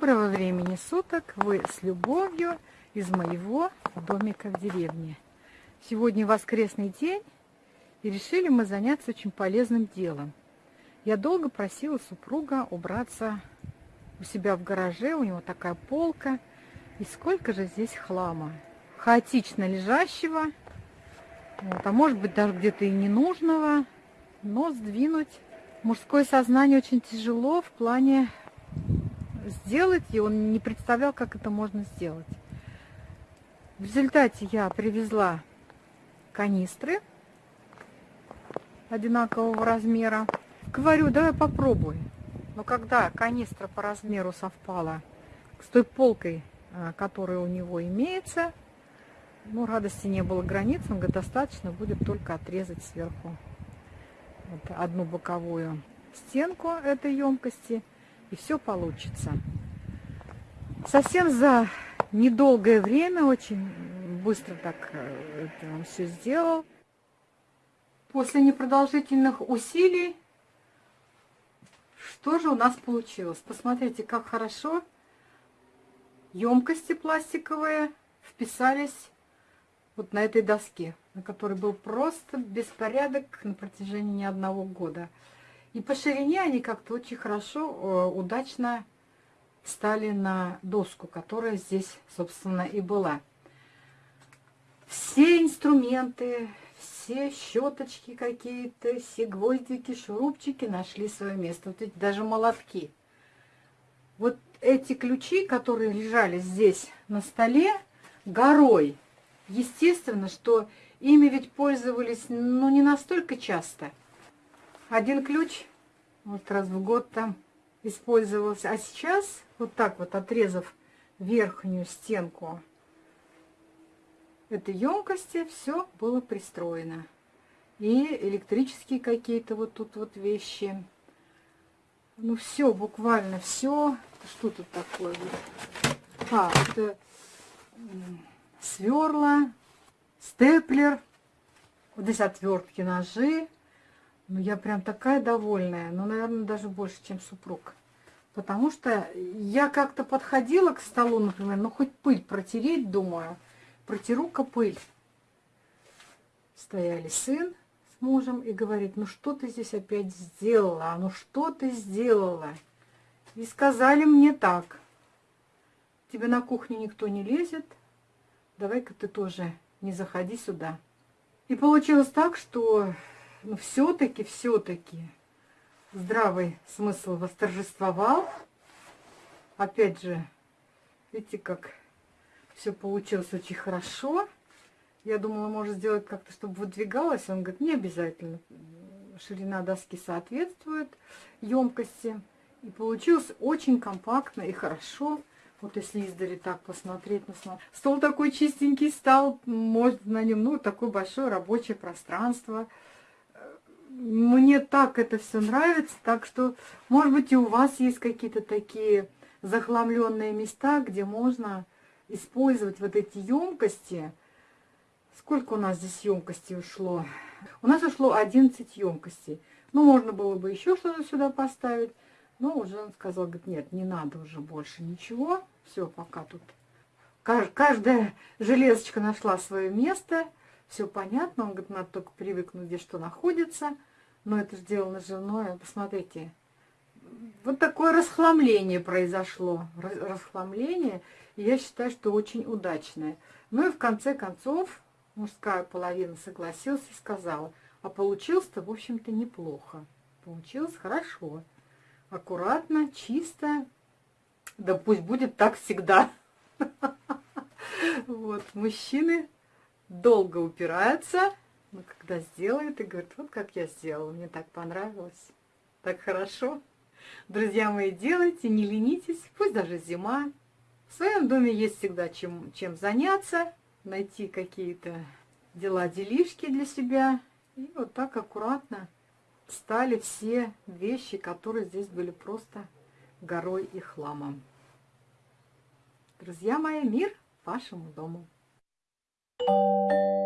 Доброго времени суток! Вы с любовью из моего домика в деревне. Сегодня воскресный день, и решили мы заняться очень полезным делом. Я долго просила супруга убраться у себя в гараже, у него такая полка, и сколько же здесь хлама. Хаотично лежащего, вот, а может быть даже где-то и ненужного, но сдвинуть мужское сознание очень тяжело в плане сделать, и он не представлял, как это можно сделать. В результате я привезла канистры одинакового размера. Говорю, давай попробуй. Но когда канистра по размеру совпала с той полкой, а, которая у него имеется, ну, радости не было границ, он говорит, достаточно будет только отрезать сверху вот одну боковую стенку этой емкости – и все получится. Совсем за недолгое время, очень быстро так э, это он все сделал. После непродолжительных усилий, что же у нас получилось? Посмотрите, как хорошо емкости пластиковые вписались вот на этой доске, на которой был просто беспорядок на протяжении не одного года. И по ширине они как-то очень хорошо, э, удачно стали на доску, которая здесь, собственно, и была. Все инструменты, все щеточки какие-то, все гвоздики, шурупчики нашли свое место. Вот эти даже молотки. Вот эти ключи, которые лежали здесь на столе, горой. Естественно, что ими ведь пользовались, ну, не настолько часто – один ключ вот раз в год там использовался. А сейчас вот так вот отрезав верхнюю стенку этой емкости, все было пристроено. И электрические какие-то вот тут вот вещи. Ну все, буквально все. Что тут такое? А, это сверла, степлер, вот здесь отвертки, ножи. Ну, я прям такая довольная, ну, наверное, даже больше, чем супруг. Потому что я как-то подходила к столу, например, ну, хоть пыль протереть, думаю, протеру-ка пыль. Стояли сын с мужем и говорит, ну, что ты здесь опять сделала, ну, что ты сделала? И сказали мне так, тебе на кухне никто не лезет, давай-ка ты тоже не заходи сюда. И получилось так, что но все-таки, все-таки здравый смысл восторжествовал. Опять же, видите, как все получилось очень хорошо. Я думала, может сделать как-то, чтобы выдвигалось. Он говорит, не обязательно. Ширина доски соответствует емкости. И получилось очень компактно и хорошо. Вот если издали так посмотреть на стол. Стол такой чистенький стал, может на нем, ну, такое большое рабочее пространство мне так это все нравится, так что, может быть, и у вас есть какие-то такие захламленные места, где можно использовать вот эти емкости. Сколько у нас здесь емкостей ушло? У нас ушло 11 емкостей. Ну, можно было бы еще что-то сюда поставить. Но уже он сказал, говорит, нет, не надо уже больше ничего. Все, пока тут. Каждая железочка нашла свое место. Все понятно. Он говорит, надо только привыкнуть, где что находится но это сделано женой. Посмотрите, вот такое расхламление произошло. Расхламление, я считаю, что очень удачное. Ну и в конце концов мужская половина согласилась и сказала, а получилось-то, в общем-то, неплохо. Получилось хорошо, аккуратно, чисто. Да пусть будет так всегда. Вот, мужчины долго упираются, но когда сделает и говорит, вот как я сделала, мне так понравилось, так хорошо. Друзья мои, делайте, не ленитесь, пусть даже зима. В своем доме есть всегда чем, чем заняться, найти какие-то дела, делишки для себя. И вот так аккуратно стали все вещи, которые здесь были просто горой и хламом. Друзья мои, мир вашему дому! Música